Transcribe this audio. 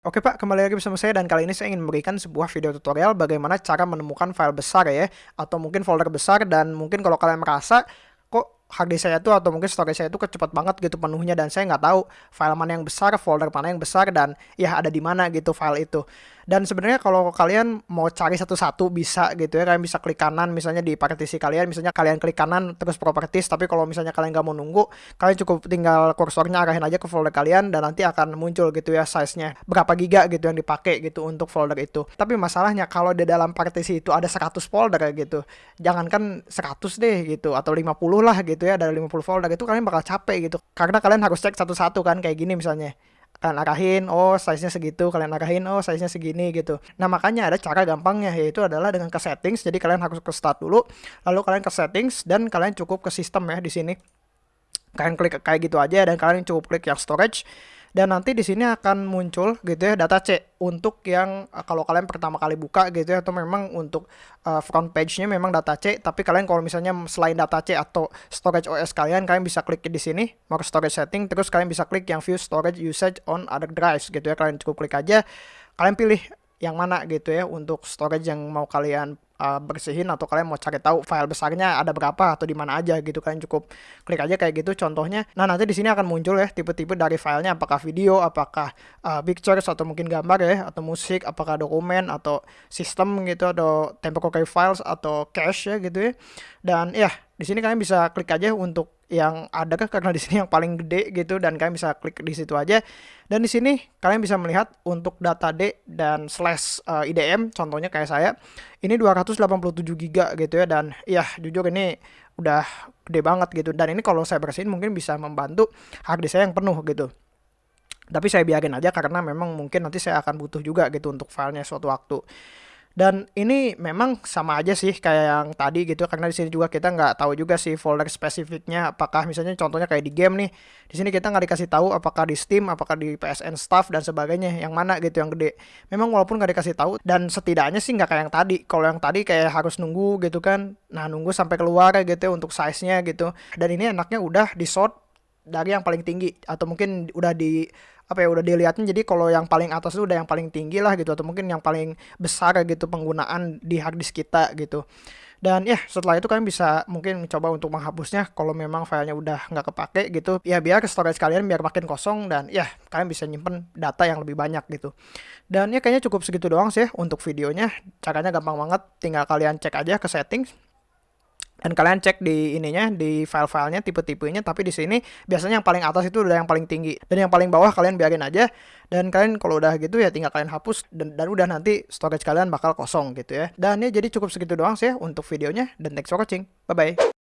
Oke Pak, kembali lagi bersama saya dan kali ini saya ingin memberikan sebuah video tutorial bagaimana cara menemukan file besar ya atau mungkin folder besar dan mungkin kalau kalian merasa kok hard disk saya tuh atau mungkin storage saya itu cepat banget gitu penuhnya dan saya nggak tahu file mana yang besar, folder mana yang besar dan ya ada di mana gitu file itu. Dan sebenarnya kalau kalian mau cari satu-satu bisa gitu ya, kalian bisa klik kanan misalnya di partisi kalian, misalnya kalian klik kanan terus properties, tapi kalau misalnya kalian nggak mau nunggu, kalian cukup tinggal kursornya arahin aja ke folder kalian dan nanti akan muncul gitu ya size-nya berapa giga gitu yang dipakai gitu untuk folder itu. Tapi masalahnya kalau di dalam partisi itu ada 100 folder gitu, jangankan 100 deh gitu atau 50 lah gitu ya, dari 50 folder itu kalian bakal capek gitu. Karena kalian harus cek satu-satu kan kayak gini misalnya. Kalian arahin oh size nya segitu kalian arahin oh size nya segini gitu. Nah makanya ada cara gampangnya yaitu adalah dengan ke settings. Jadi kalian harus ke start dulu lalu kalian ke settings dan kalian cukup ke sistem ya di sini. Kalian klik kayak gitu aja dan kalian cukup klik yang storage dan nanti di sini akan muncul gitu ya data C untuk yang uh, kalau kalian pertama kali buka gitu ya atau memang untuk uh, front page-nya memang data C. Tapi kalian kalau misalnya selain data C atau storage OS kalian kalian bisa klik di sini mau storage setting terus kalian bisa klik yang view storage usage on other drives gitu ya. Kalian cukup klik aja kalian pilih yang mana gitu ya untuk storage yang mau kalian uh, bersihin atau kalian mau cari tahu file besarnya ada berapa atau di mana aja gitu kalian cukup klik aja kayak gitu. Contohnya nah nanti di sini akan muncul ya tipe-tipe dari filenya. Apakah video apakah uh, pictures atau mungkin gambar ya atau musik apakah dokumen atau sistem gitu atau temporary files atau cache ya gitu ya. Dan ya di sini kalian bisa klik aja untuk yang ada kan karena di sini yang paling gede gitu dan kalian bisa klik di situ aja. Dan di sini kalian bisa melihat untuk data D dan slash uh, eh, IDM contohnya kayak saya ini 287 giga gitu ya. Dan ya jujur ini udah gede banget gitu. Dan ini kalau saya bersihin mungkin bisa membantu hard disk saya yang penuh gitu. Tapi saya biarin aja karena memang mungkin nanti saya akan butuh juga gitu untuk filenya suatu waktu dan ini memang sama aja sih kayak yang tadi gitu karena di sini juga kita nggak tahu juga sih folder spesifiknya. Apakah misalnya contohnya kayak di game nih di sini kita nggak dikasih tahu apakah di Steam apakah di PSN Staff dan sebagainya. Yang mana gitu yang gede. Memang walaupun nggak dikasih tahu dan setidaknya sih nggak kayak yang tadi. Kalau yang tadi kayak harus nunggu gitu kan. Nah nunggu sampai keluar gitu untuk size nya gitu. Dan ini enaknya udah di sort dari yang paling tinggi atau mungkin udah di apa ya udah dilihatnya jadi kalau yang paling atas itu udah yang paling tinggi lah gitu atau mungkin yang paling besar gitu penggunaan di hard disk kita gitu. Dan ya setelah itu kalian bisa mungkin mencoba untuk menghapusnya. Kalau memang filenya udah nggak kepake gitu ya biar storage kalian biar makin kosong dan ya kalian bisa nyimpen data yang lebih banyak gitu. Dan ya kayaknya cukup segitu doang sih untuk videonya. Caranya gampang banget tinggal kalian cek aja ke settings dan kalian cek di ininya di file-filenya tipe-tipenya tapi di sini biasanya yang paling atas itu udah yang paling tinggi. Dan yang paling bawah kalian biarin aja. Dan kalian kalau udah gitu ya tinggal kalian hapus dan, dan udah nanti storage kalian bakal kosong gitu ya. Dan ya jadi cukup segitu doang sih untuk videonya. Dan thanks for watching. Bye bye